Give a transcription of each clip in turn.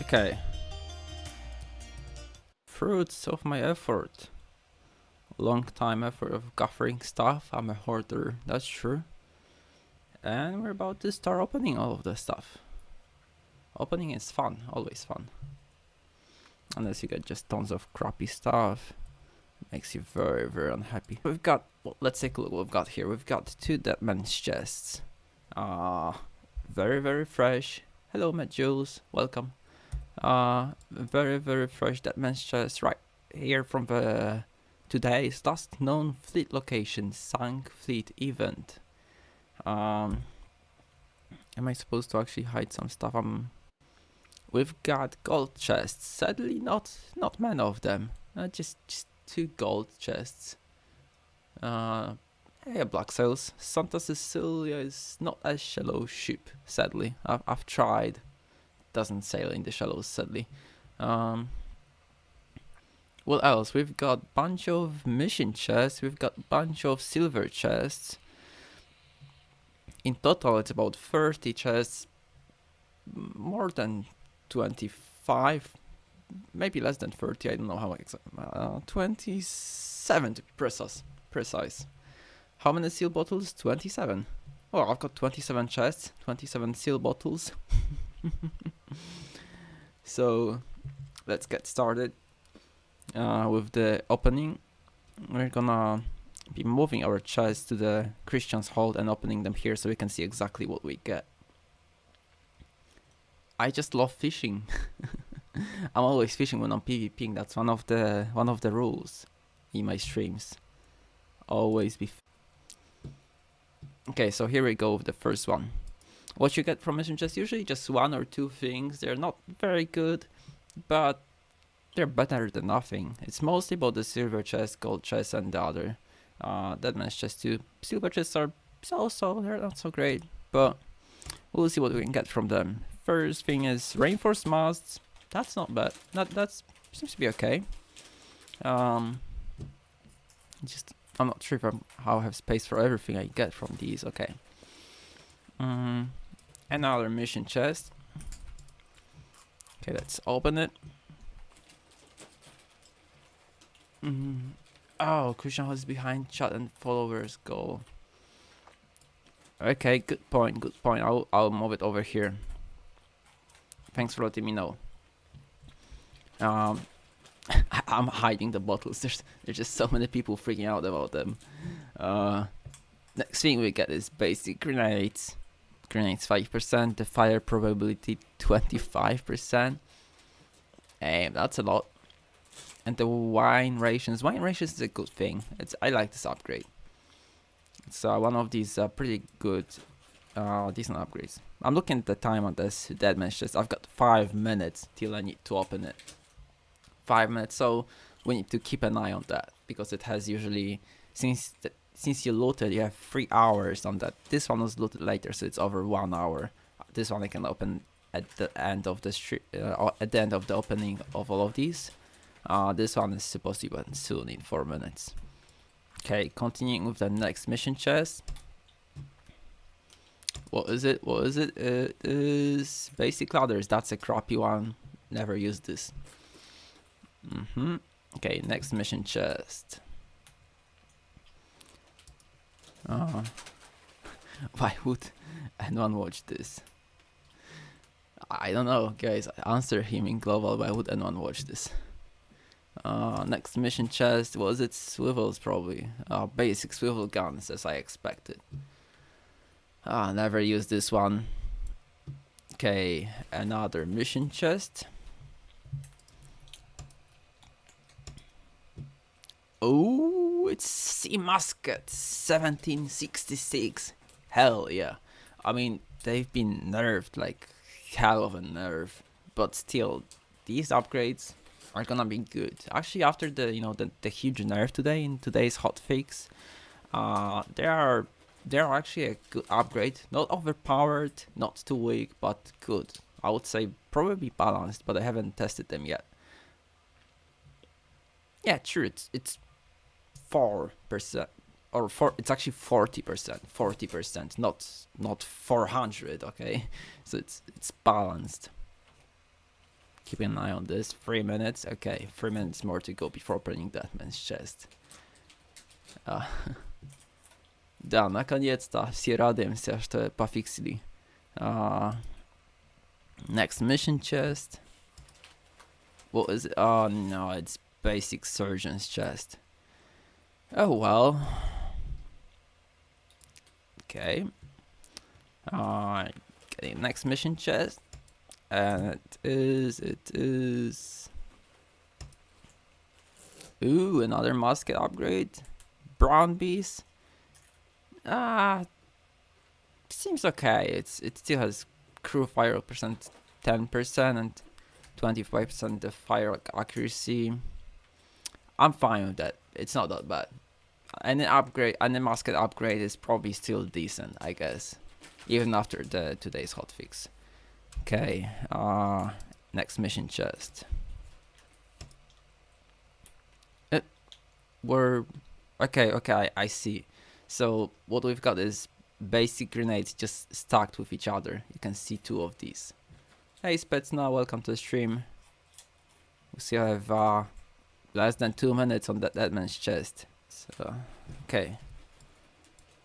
Okay. Fruits of my effort. Long time effort of gathering stuff. I'm a hoarder, that's true. And we're about to start opening all of the stuff. Opening is fun, always fun. Unless you get just tons of crappy stuff. Makes you very, very unhappy. We've got, well, let's take a look what we've got here. We've got two Dead Man's chests. Ah, uh, very, very fresh. Hello, Matt Jules, welcome. Uh, very, very fresh Dead Man's chest right here from the today's last known fleet location, Sank Fleet event. Um, am I supposed to actually hide some stuff? Um, we've got gold chests. Sadly, not not many of them. Uh, just just two gold chests. Uh, yeah, black sails. Santa Cecilia is not a shallow ship, sadly. I've, I've tried. Doesn't sail in the shallows, sadly. Um, what else? We've got bunch of mission chests. We've got bunch of silver chests. In total, it's about 30 chests. More than 25 maybe less than 30, I don't know how exactly, uh, 27 to be precise. precise. How many seal bottles? 27. Oh, I've got 27 chests, 27 seal bottles. so, let's get started uh, with the opening. We're gonna be moving our chests to the Christian's hold and opening them here so we can see exactly what we get. I just love fishing. I'm always fishing when I'm PvPing. That's one of the one of the rules in my streams. Always be. okay, so here we go with the first one. What you get from mission chest usually just one or two things. They're not very good, but they're better than nothing. It's mostly about the silver chest, gold chest, and the other. Uh, Man's chest too. Silver chests are so-so. They're not so great, but we'll see what we can get from them. First thing is reinforced masts that's not bad. That that's seems to be okay. Um, just I'm not sure if I'm, how I have space for everything I get from these. Okay. Um, another mission chest. Okay, let's open it. Mm. Oh, Christian is behind chat and followers goal. Okay, good point, good point. I'll I'll move it over here. Thanks for letting me know. Um, I'm hiding the bottles. There's there's just so many people freaking out about them. Uh, next thing we get is basic grenades. Grenades 5%, the fire probability 25%. And that's a lot. And the wine rations. Wine rations is a good thing. It's I like this upgrade. It's uh, one of these uh, pretty good, uh, decent upgrades. I'm looking at the time on this Dead Man's chest. I've got five minutes till I need to open it five minutes. So we need to keep an eye on that because it has usually since the, since you loaded, you have three hours on that. This one was loaded later, so it's over one hour. This one I can open at the end of the uh, at the end of the opening of all of these. Uh, this one is supposed to be soon in four minutes. Okay, continuing with the next mission chest. What is it? What is it? It is basic ladders. That's a crappy one. Never used this. Mm-hmm. Okay, next mission chest. Uh, why would anyone watch this? I don't know, guys. Answer him in global. Why would anyone watch this? Uh, next mission chest was it swivels probably. Uh, basic swivel guns as I expected. Ah, uh, never used this one. Okay, another mission chest. Oh, it's Sea Musket 1766. Hell yeah. I mean, they've been nerfed like hell of a nerf, but still, these upgrades are gonna be good. Actually, after the you know the, the huge nerf today in today's hotfix, uh, they are they are actually a good upgrade. Not overpowered, not too weak, but good. I would say probably balanced, but I haven't tested them yet. Yeah, true. It's it's four percent or four it's actually 40 percent 40 percent not not 400 okay so it's it's balanced keep an eye on this. Three minutes. Okay, three minutes more to go before opening that man's chest. Uh, да, наконец-то все радуемся, что пофиксили. Uh, next mission chest. What is it? Oh no, it's basic surgeon's chest. Oh well. Okay. Uh, okay, next mission chest. And it is, it is... Ooh, another musket upgrade. Brown Bess. Ah, seems okay. It's It still has crew fire percent 10% and 25% of fire accuracy. I'm fine with that. It's not that bad. And the upgrade and the musket upgrade is probably still decent, I guess. Even after the today's hotfix. Okay, uh next mission chest. It, uh, we're okay, okay, I, I see. So what we've got is basic grenades just stacked with each other. You can see two of these. Hey Spetsna, welcome to the stream. We still have uh, less than two minutes on that dead man's chest. So, okay.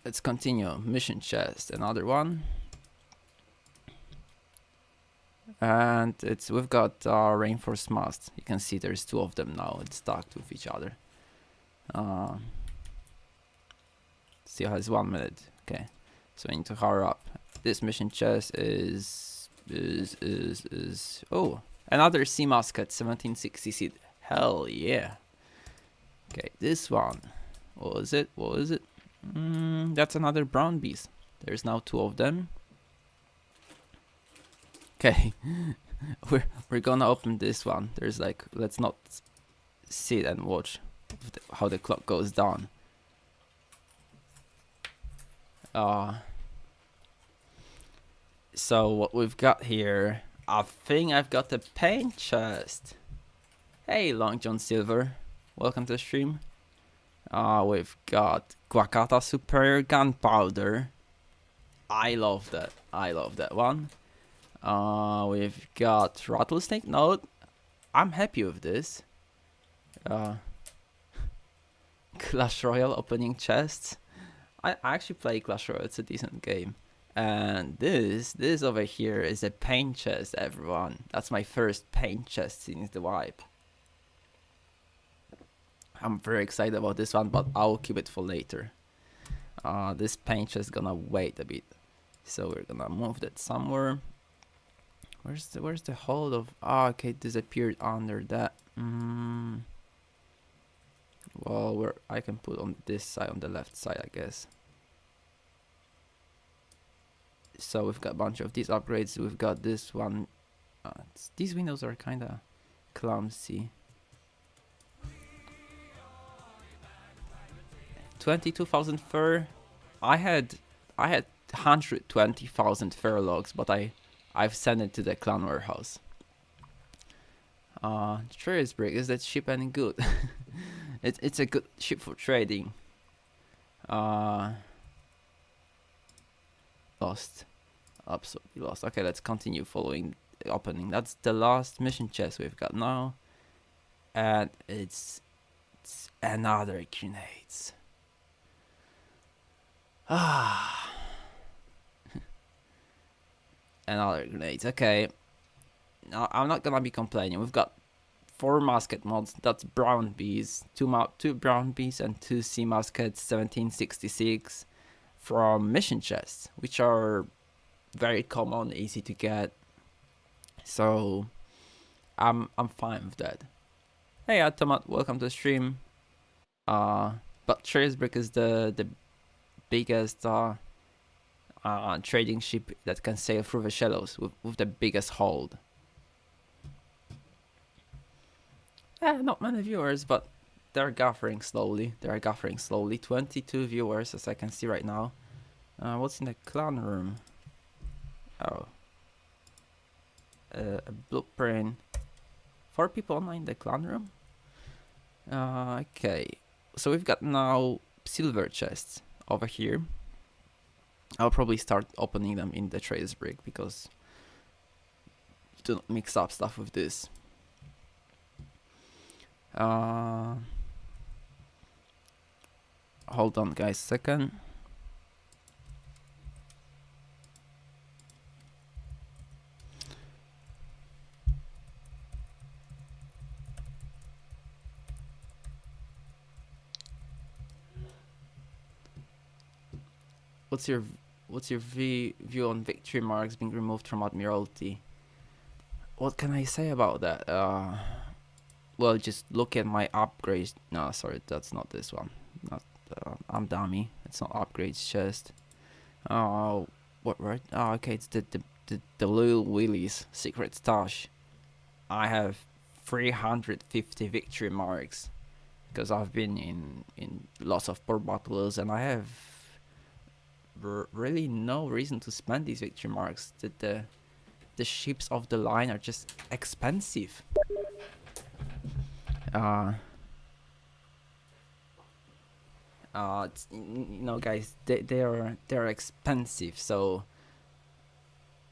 Let's continue. Mission chest, another one. And it's we've got our reinforced mast. You can see there's two of them now. It's stacked with each other. Uh, still has one minute. Okay, so we need to hurry up. This mission chest is is is is oh another sea musket 1760 Hell yeah. Okay, this one. What is it? What is it? Mm, that's another brown Bess. There's now two of them. Okay, we're we're gonna open this one. There's like let's not sit and watch how the clock goes down. Uh, so what we've got here, I think I've got the paint chest. Hey Long John Silver, welcome to the stream. Uh, we've got Guacata Superior Gunpowder. I love that. I love that one. Uh, we've got Rattlesnake Note. I'm happy with this. Uh, Clash Royale opening chests. I, I actually play Clash Royale. It's a decent game. And this, this over here is a paint chest, everyone. That's my first paint chest since the wipe. I'm very excited about this one, but I'll keep it for later. Uh, this paint is gonna wait a bit, so we're gonna move that somewhere. Where's the Where's the hold of? Ah, oh, okay, disappeared under that. Mm. Well, where I can put on this side, on the left side, I guess. So we've got a bunch of these upgrades. We've got this one. Uh, these windows are kind of clumsy. 22,000 fur. I had I had 120,000 fur logs, but I I've sent it to the clan warehouse. Uh, Trader's Brig, is that ship any good? it's it's a good ship for trading. Uh, lost, absolutely lost. Okay, let's continue following the opening. That's the last mission chest we've got now, and it's, it's another grenades. Ah. Another grenades. Okay. No, I'm not gonna be complaining. We've got four musket mods. That's Brown Bess, two two Brown Bess, and two sea muskets. 1766 from mission chests, which are very common, easy to get. So I'm I'm fine with that. Hey Atomat, welcome to the stream. Uh, but Trader's Brig is the the biggest uh, uh, trading ship that can sail through the shallows with, with the biggest hold. Yeah, not many viewers, but they're gathering slowly. They're gathering slowly. 22 viewers, as I can see right now. Uh, what's in the clan room? Oh. Uh, a blueprint. Four people online in the clan room? Uh, okay. So we've got now silver chests over here. I'll probably start opening them in the Trader's Brig because do not mix up stuff with this. Uh, hold on guys second. What's your what's your view on victory marks being removed from Admiralty? What can I say about that? Uh, well, just look at my upgrades. No, sorry, that's not this one. Not uh, I'm dummy. It's not upgrades chest. Oh, what right? Oh, okay, it's the the the, the little Willie's secret stash. I have 350 victory marks because I've been in in lots of port battles and I have really no reason to spend these victory marks. The, the the ships of the line are just expensive. Uh, uh, you know, guys, they they are they're expensive, so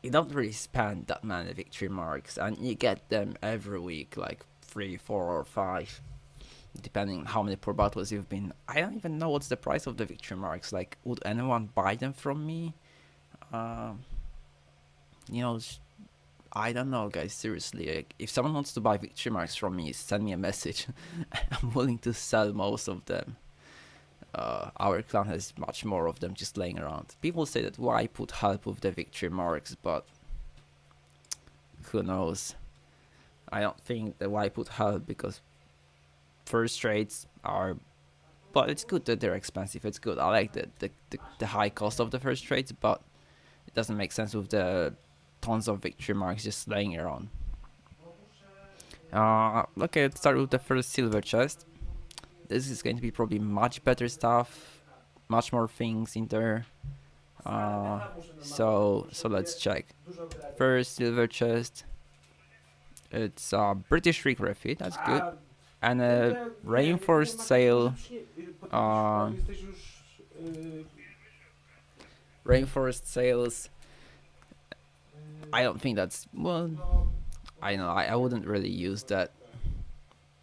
you don't really spend that many victory marks, and you get them every week, like three, four, or five depending on how many port battles you've been. I don't even know what's the price of the victory marks. Like, would anyone buy them from me? Um, you know, I don't know, guys. Seriously, like, if someone wants to buy victory marks from me, send me a message. I'm willing to sell most of them. Uh, our clan has much more of them just laying around. People say that why put help with the victory marks, but who knows? I don't think that why put help because first rates are but it's good that they're expensive. It's good. I like the, the, the, the high cost of the first rates but it doesn't make sense with the tons of victory marks just laying around. Uh okay let's start with the first silver chest. This is going to be probably much better stuff much more things in there. Uh so so let's check. First silver chest. It's uh british refit. That's good and a reinforced sail uh, reinforced sails. I don't think that's well I know I, I wouldn't really use that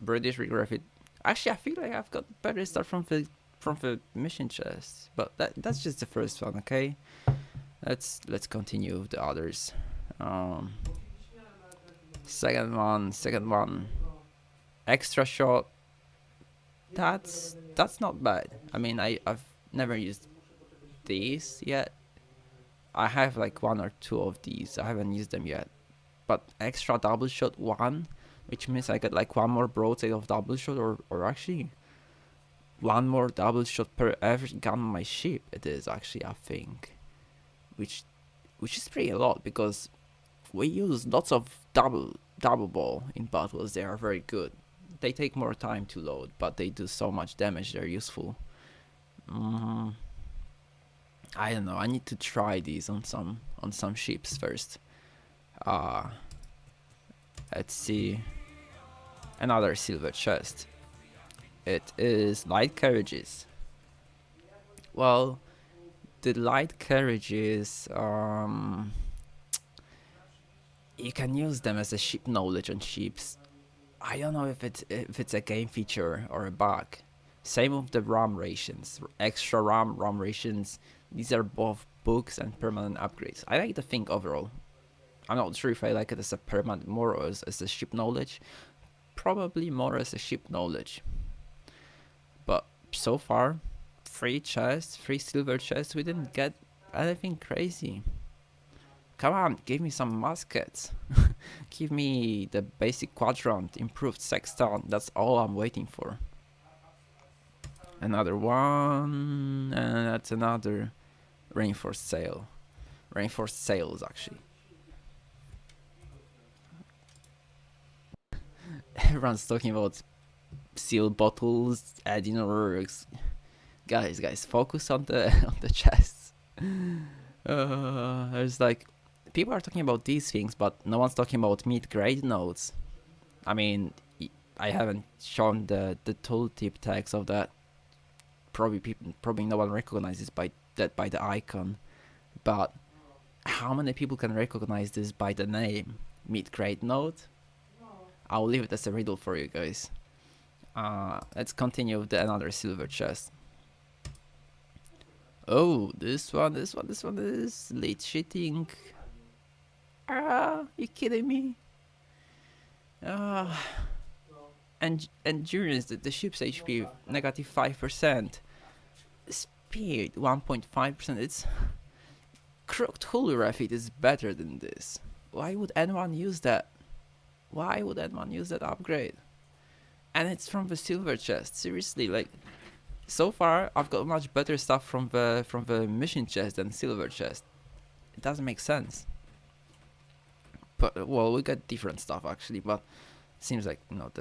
British Refit actually I feel like I've got better stuff from the from the mission chest but that that's just the first one okay? Let's let's continue with the others. Um second one second one extra shot that's that's not bad. I mean i i've never used these yet. I have like one or two of these. I haven't used them yet. But extra double shot one which means i get like one more broadside of double shot or or actually one more double shot per every gun on my ship it is actually i think. Which which is pretty a lot because we use lots of double double ball in battles. They are very good they take more time to load, but they do so much damage. They're useful. Mm, I don't know. I need to try these on some on some ships first. Uh, let's see. Another silver chest. It is light carriages. Well, the light carriages. Um, you can use them as a ship knowledge on ships I don't know if it's if it's a game feature or a bug. Same with the rum rations, extra ROM, RAM rations. These are both books and permanent upgrades. I like the thing overall. I'm not sure if I like it as a permanent more as, as a ship knowledge. Probably more as a ship knowledge. But so far, free chests, free silver chests, we didn't get anything crazy. Come on, give me some muskets. give me the basic quadrant, improved sextant. That's all I'm waiting for. Another one, and that's another reinforced sail. Reinforced sails, actually. Everyone's talking about seal bottles, adding works. Guys, guys, focus on the on the chests. Uh, there's like people are talking about these things, but no one's talking about mid-grade nodes. I mean, I haven't shown the the tooltip tags of that. Probably people, probably no one recognizes by that by the icon, but how many people can recognize this by the name? mid-grade node? I'll leave it as a riddle for you guys. Uh, let's continue with the another silver chest. Oh, this one, this one, this one is late cheating. Ah, you kidding me? Ah, and endurance, the, the ship's HP negative five percent, speed one point five percent. It's crooked hull refit is better than this. Why would anyone use that? Why would anyone use that upgrade? And it's from the silver chest. Seriously, like so far I've got much better stuff from the from the mission chest than silver chest. It doesn't make sense. But well, we got different stuff actually, but seems like you know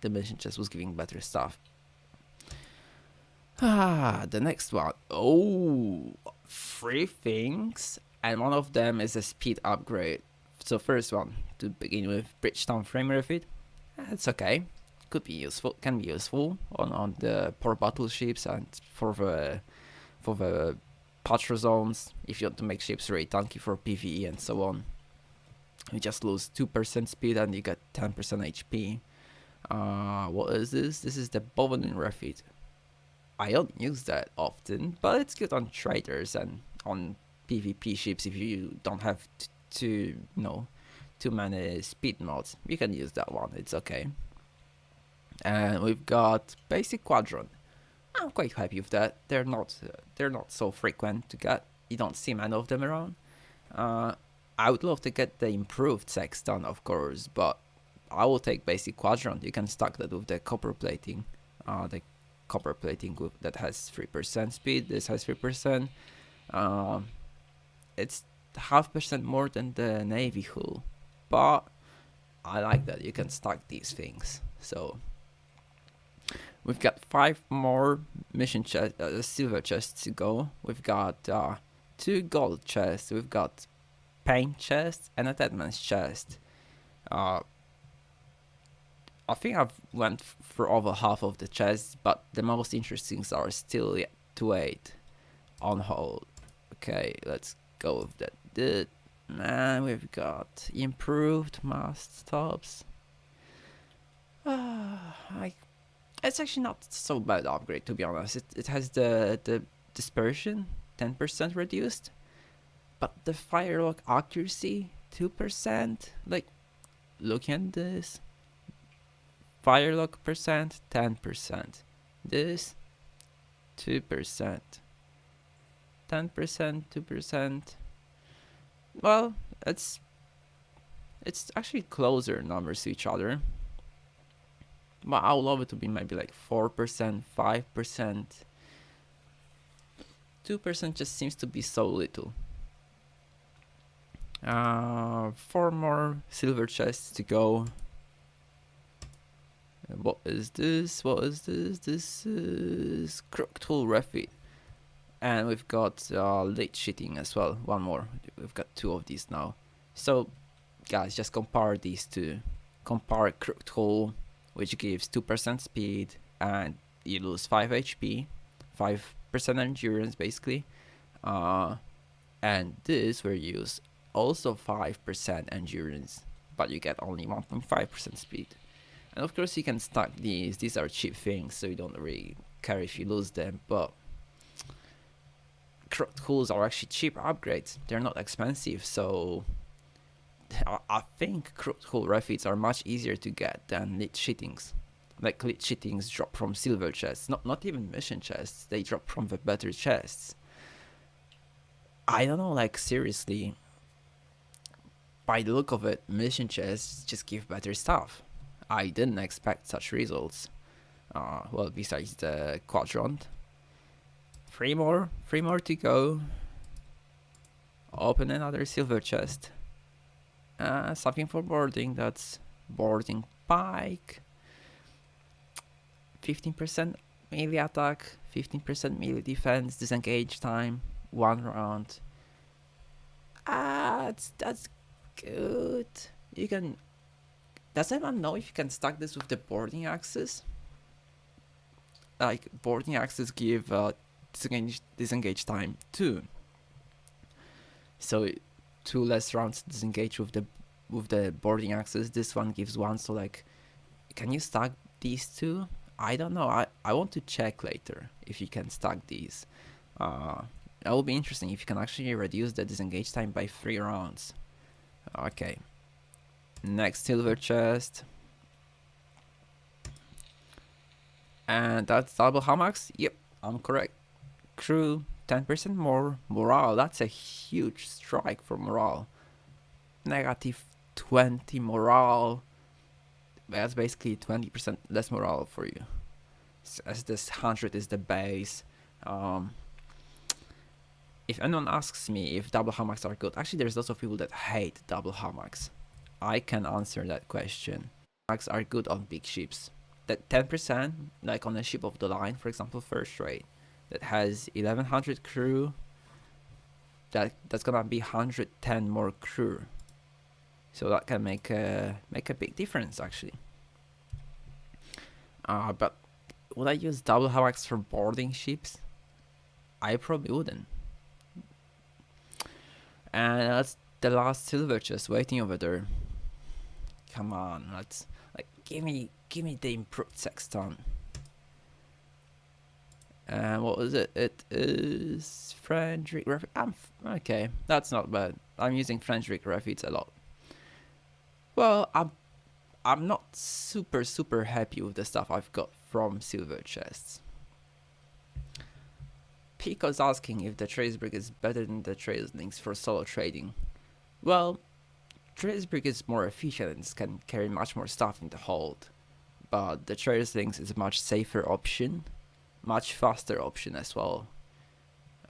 the mission chest was giving better stuff. Ah, the next one. Oh, three things, and one of them is a speed upgrade. So first one to begin with, Bridgetown frame refit. It's okay could be useful, can be useful on, on the poor battleships and for the for the patrol zones if you want to make ships really tanky for PVE and so on. You just lose 2% speed and you get 10% HP. Uh, what is this? This is the Bovenin refit. I don't use that often, but it's good on traders and on PvP ships if you don't have to, you know, too many speed mods. You can use that one, it's okay and we've got basic quadrant. I'm quite happy with that. They're not they're not so frequent to get. You don't see many of them around. Uh, I would love to get the improved sextant, of course, but I will take basic quadrant. You can stack that with the copper plating. Uh, the copper plating with, that has 3% speed. This has 3%. Um, it's half percent more than the navy hull, but I like that you can stack these things. So We've got five more mission chest, uh, silver chests to go. We've got uh, two gold chests. We've got paint chest and a deadman's chest. Uh, I think I've went for over half of the chests, but the most interesting are still yet to wait on hold. Okay, let's go with that. The, and we've got improved mast tops. Ah, I it's actually not so bad upgrade to be honest. It it has the the dispersion 10% reduced, but the firelock accuracy 2%. Like, looking at this, firelock percent 10%. This 2%. 10%, 2%. Well, it's it's actually closer numbers to each other. But I would love it to be maybe like 4%, 5%. 2% just seems to be so little. Uh, four more silver chests to go. What is this? What is this? This is Hull Refit. And we've got uh, late cheating as well. One more. We've got two of these now. So, guys, just compare these two. Compare Hull which gives 2% speed and you lose 5 HP, 5% endurance basically. Uh, and this will use also 5% endurance, but you get only 1.5% speed. And of course you can stack these, these are cheap things so you don't really care if you lose them, but tools are actually cheap upgrades, they're not expensive, so I think hull refits are much easier to get than lit cheatings. Like lit cheatings drop from silver chests, not not even mission chests. They drop from the better chests. I don't know, like seriously. By the look of it, mission chests just give better stuff. I didn't expect such results. Uh, well, besides the quadrant. Three more, three more to go. Open another silver chest. Uh, something for boarding, that's boarding pike. 15% melee attack, 15% melee defense, disengage time, one round. Ah, that's, that's good. You can... Does anyone know if you can stack this with the boarding axes? Like, boarding axes give uh, disengage, disengage time too. So two less rounds disengage with the with the boarding access. This one gives one, so like, can you stack these two? I don't know. I I want to check later if you can stack these. Uh, that will be interesting if you can actually reduce the disengage time by three rounds. Okay. Next silver chest. And that's double hammocks? Yep, I'm correct. Crew, 10% more. Morale, that's a huge strike for morale. Negative 20 morale. That's basically 20% less morale for you. As this 100 is the base. Um, if anyone asks me if double hammocks are good, actually there's lots of people that hate double hammocks. I can answer that question. Hammocks are good on big ships. That 10%, like on a ship of the line, for example, first rate, that has 1100 crew, that that's gonna be 110 more crew. So that can make a make a big difference actually. Uh, but would I use double hammocks for boarding ships? I probably wouldn't. And that's the last silver chest waiting over there. Come on, let's like give me give me the improved sextant. And what was it? It is Frederick. I'm okay. That's not bad. I'm using Frederick Raffits a lot. Well, I'm I'm not super super happy with the stuff I've got from silver chests. Pico's asking if the Trader's Brig is better than the Trader's Lynx for solo trading. Well, Trader's Brig is more efficient and can carry much more stuff in the hold, but the Trader's Lynx is a much safer option, much faster option as well.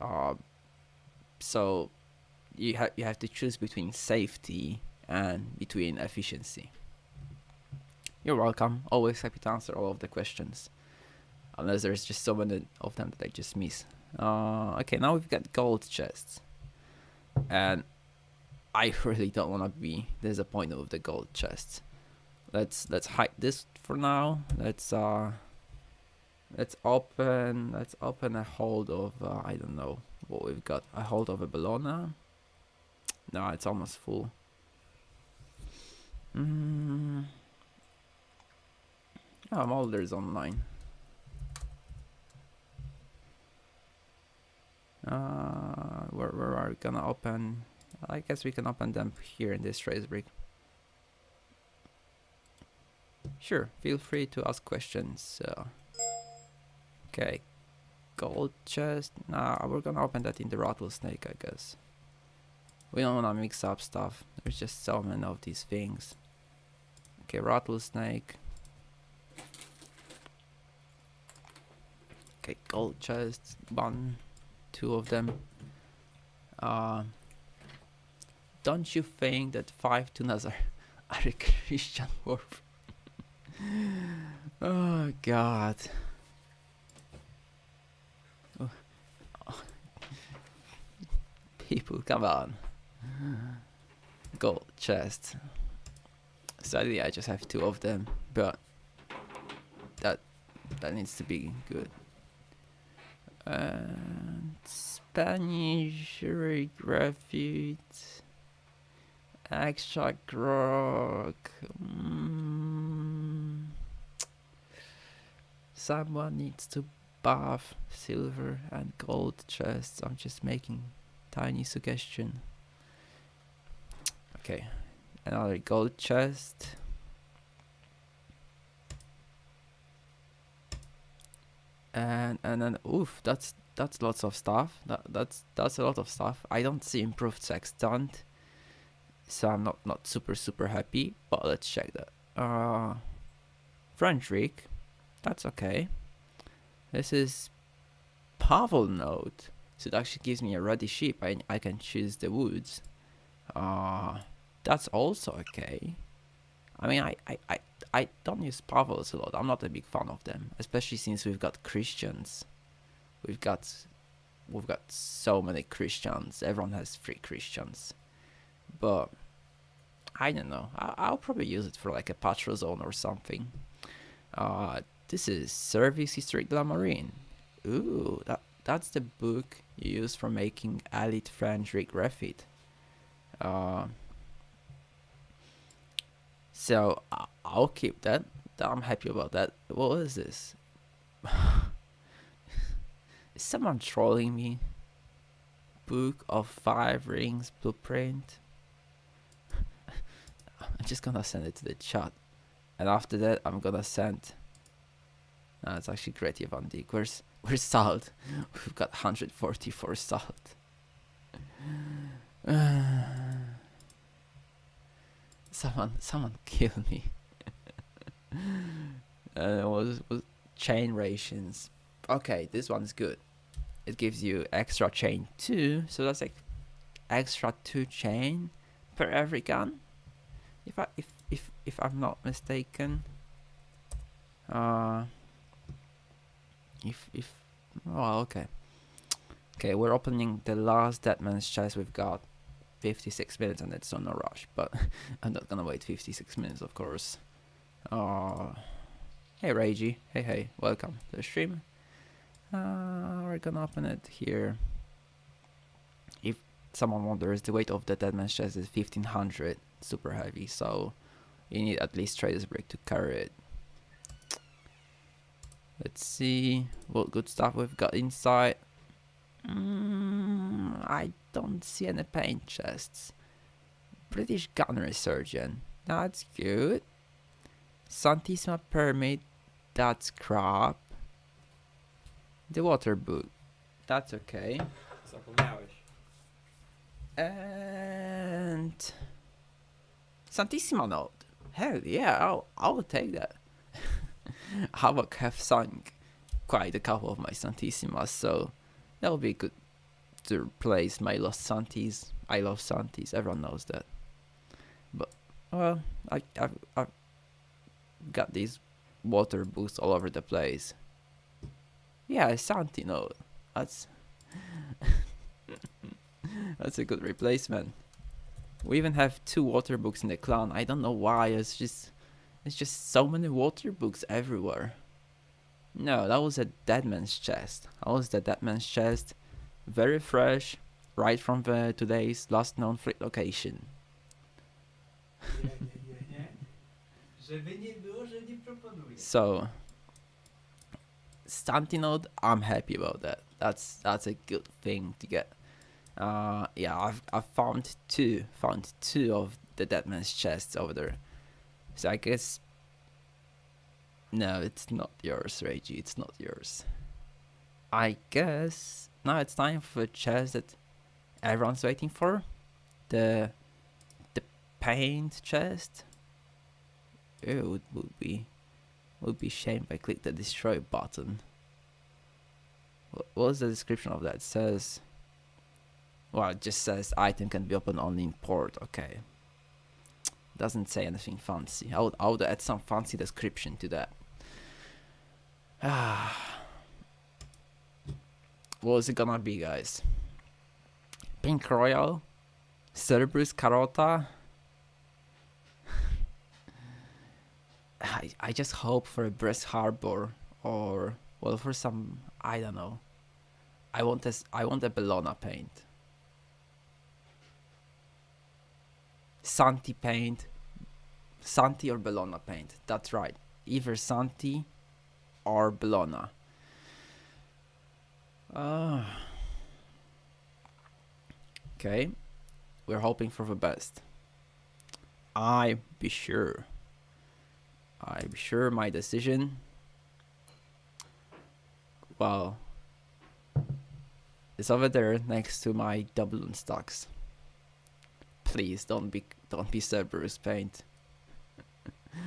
Uh, so you have you have to choose between safety and between efficiency. You're welcome. Always happy to answer all of the questions, unless there's just so many of them that I just miss. Uh, okay, now we've got gold chests. And I really don't want to be disappointed with the gold chests. Let's let's hide this for now. Let's uh let's open let's open a hold of uh, I don't know what we've got. A hold of a Bellona. No, it's almost full. Mm. Oh, Mulder's online. Uh, where, where are we gonna open? I guess we can open them here in this Trader's Brig. Sure, feel free to ask questions. Uh, okay, gold chest. Nah, we're gonna open that in the rattlesnake, I guess. We don't wanna mix up stuff. There's just so many of these things. Okay, rattlesnake. Okay, gold chest, one two of them. Uh, don't you think that five tunas are, are a Christian worth? oh God. Oh. People, come on. Gold chest. Sadly, I just have two of them, but that that needs to be good. And Spanish Graffiti Extra grog. Mm. Someone needs to buff silver and gold chests. I'm just making tiny suggestion. Okay, another gold chest. And and then oof that's that's lots of stuff. That that's that's a lot of stuff. I don't see improved sextant so i'm not not super super happy but let's check that. Uh Frederick that's okay. This is Pavel note so it actually gives me a ready ship I, I can choose the woods. Uh that's also okay. I mean I, I, I I don't use Pavlos a lot. I'm not a big fan of them, especially since we've got Christians. We've got we've got so many Christians. Everyone has three Christians, but I don't know. I, will probably use it for like a patrol zone or something. Uh, this is Service History Glamarine. Ooh, that that's the book you use for making Elite French Rig Refit. Uh, So I'll keep that. I'm happy about that. What is this? is someone trolling me? Book of Five Rings blueprint. I'm just gonna send it to the chat, and after that, I'm gonna send. No, it's actually Gretty Van Dijk. Where's where's salt? We've got 144 salt. someone, someone kill me. uh, was was chain rations. Okay, this one's good. It gives you extra chain two, so that's like extra two chain per every gun. If I if if if I'm not mistaken. Uh. If if oh okay. Okay, we're opening the last Deadman's chest. We've got 56 minutes and it's on a rush, but I'm not gonna wait 56 minutes, of course. Oh, hey Ragey, hey hey, welcome to the stream. Uh, we're gonna open it here. If someone wonders, the weight of the Deadman's chest is 1500, super heavy, so you need at least Trader's Brig to carry it. Let's see what good stuff we've got inside. Mm, I don't see any paint chests. British gunnery surgeon. That's good. Santissima permit. That's crap. The water book. That's okay. And Santissima note. Hell yeah, I'll, I'll take that. Havoc have sunk quite a couple of my Santissimas, so that'll be good to replace my lost Santis. I love Santis, everyone knows that. But well, I I've, I've got these water boosts all over the place. Yeah, Santi note. That's that's a good replacement. We even have two water books in the clan. I don't know why. It's just it's just so many water books everywhere. No, that was a dead man's chest. That was the dead man's chest. Very fresh, right from the today's last known fleet location. So Santi note, I'm happy about that. That's that's a good thing to get. Uh yeah, I've I've found two found two of the dead man's chests over there. So I guess No, it's not yours, Reggie, it's not yours. I guess now it's time for a chest that everyone's waiting for. The the paint chest. It would, would be would be shame if I click the destroy button. What was the description of that? It says well it just says item can be opened only in port, okay. Doesn't say anything fancy. I would I would add some fancy description to that. Ah what is it gonna be guys? Pink Royal? Cerberus Carota? I, I just hope for a Brest Harbor or well for some I don't know. I want this I want a Bellona paint. Santi paint. Santi or Bellona paint. That's right. Either Santi or Bellona. Uh, okay. We're hoping for the best. I be sure. I be sure my decision. Well, it's over there next to my Dublin stocks. Please don't be don't be Cerberus paint.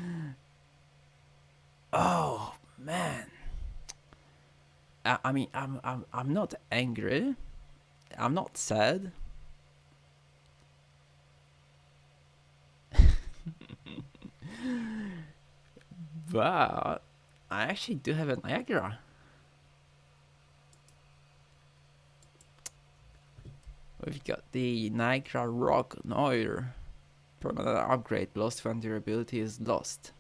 oh man. I, mean I'm I'm I'm not angry. I'm not sad. but I actually do have a Niagara. We've got the Niagara Rock Noir. Permanent upgrade, lost when durability is lost.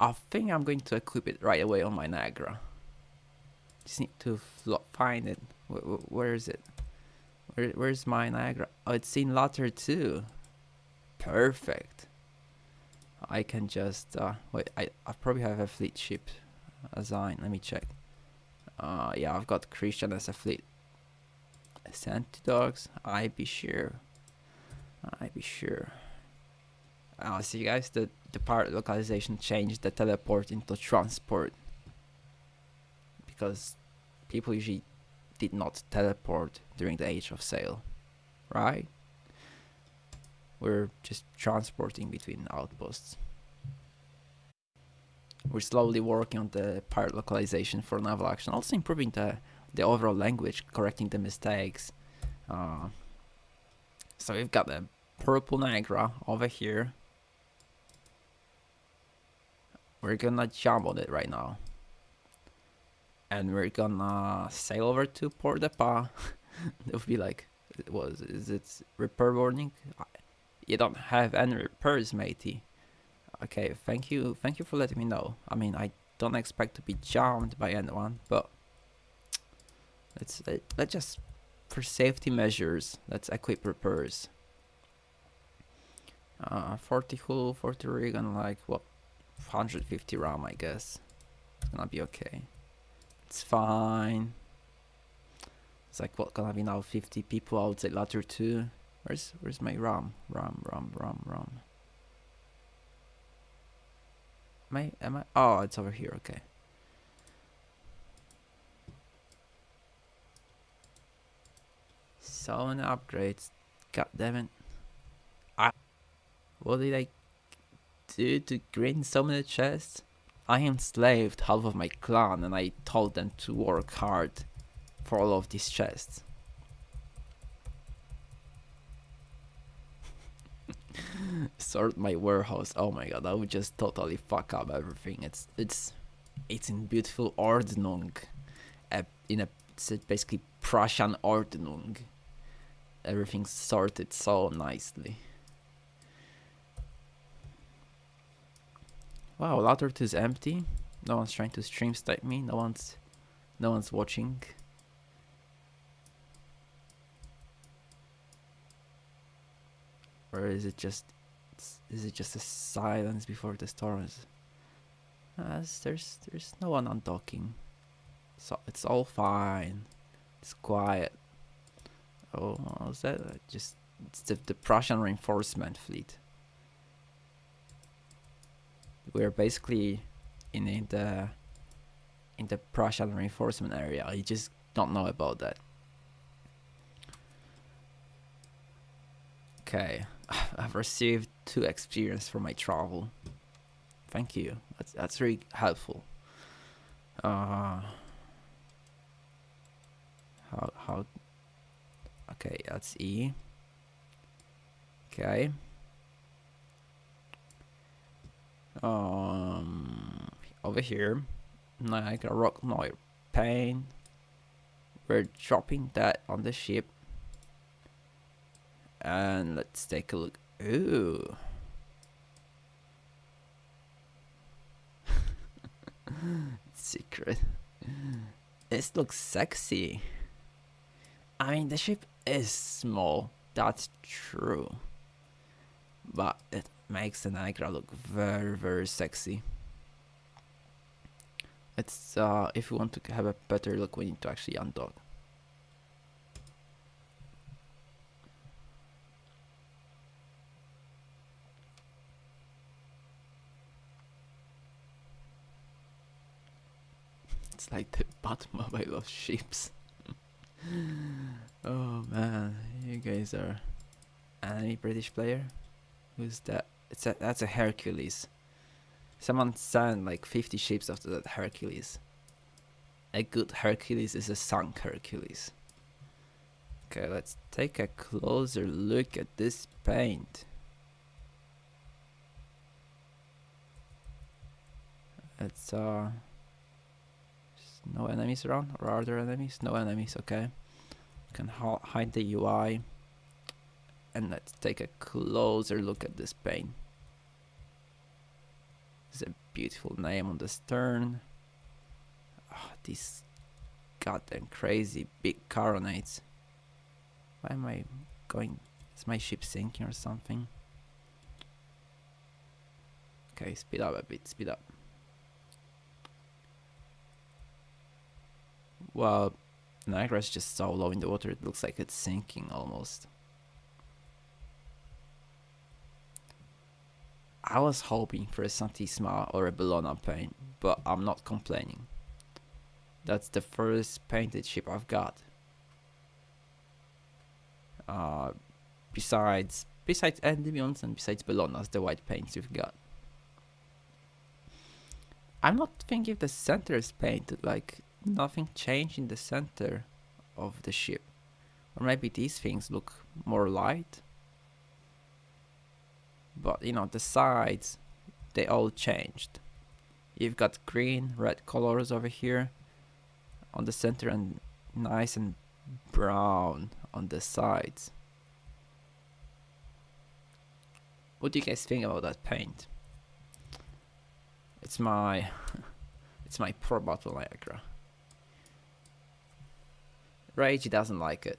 I think I'm going to equip it right away on my Niagara. Just need to find it. Wh- wh- where is it? Where, where's my Niagara? Oh, it's in Latter too. Perfect. I can just uh, wait. I I probably have a fleet ship assigned. Let me check. Uh, yeah, I've got Christian as a fleet. Send to dogs. I be sure. I be sure. I'll see, you guys, the the part localization changed the teleport into transport because people usually did not teleport during the age of sail, right? We're just transporting between outposts. We're slowly working on the part localization for naval action, also improving the the overall language, correcting the mistakes. Uh, so we've got the purple Niagara over here. We're gonna jump on it right now. And we're gonna sail over to Port-de-Paix. it would be like, was is it repair warning? You don't have any repairs, matey. Okay, thank you, thank you for letting me know. I mean, I don't expect to be jammed by anyone, but let's let, let's just for safety measures, let's equip repairs. Uh, 40 hull, 40 rig, and like what, 150 ram, I guess. It's gonna be okay. It's fine. It's like what gonna be now? 50 people outside ladder two. Where's where's my ram? Ram, ram, ram, ram. Am I? Am I? Oh, it's over here. Okay. So many upgrades. God damn it. I. What did I do to gain so many chests? I enslaved half of my clan and I told them to work hard for all of these chests. Sort my warehouse. Oh my god, I would just totally fuck up everything. It's it's it's in beautiful Ordnung. In a basically Prussian Ordnung. Everything's sorted so nicely. Wow, 2 is empty. No one's trying to stream snipe me. No one's no one's watching. Or is it just is it just a silence before the storms? As there's there's no one on docking. So it's all fine. It's quiet. Oh, is that uh, just it's the, the Prussian reinforcement fleet? We're basically in, in the in the Prussian reinforcement area. You just don't know about that. Okay, I've received two experience for my travel. Thank you. That's that's really helpful. Uh, how how? Okay, that's E. Okay. Um, over here, Niagara Rock Noir Pain. We're dropping that on the ship. And let's take a look. Ooh. Secret. This looks sexy. I mean, the ship is small. That's true. But it makes the Niagara look very, very sexy. It's, uh, if you want to have a better look, we need to actually undock. It's like the Batmobile of ships. oh man, you guys are any British player? Who's that? It's a that's a Hercules. Someone signed like 50 ships after that Hercules. A good Hercules is a sunk Hercules. Okay, let's take a closer look at this paint. It's uh no enemies around or are there enemies? No enemies, okay. You Can hide the UI and let's take a closer look at this paint. It's a beautiful name on the stern. Ah, oh, these goddamn crazy big carronades. Why am I going? Is my ship sinking or something? Okay, speed up a bit, speed up. Well, Niagara is just so low in the water, it looks like it's sinking almost. I was hoping for a Santisima or a Bellona paint, but I'm not complaining. That's the first painted ship I've got. Uh, besides, besides Endymions and besides Bellonas, the white paints you've got. I'm not thinking the center is painted, like nothing changed in the center of the ship. Or maybe these things look more light. But you know, the sides, they all changed. You've got green, red colors over here on the center and nice and brown on the sides. What do you guys think about that paint? It's my it's my port battle Niagara. Rage doesn't like it.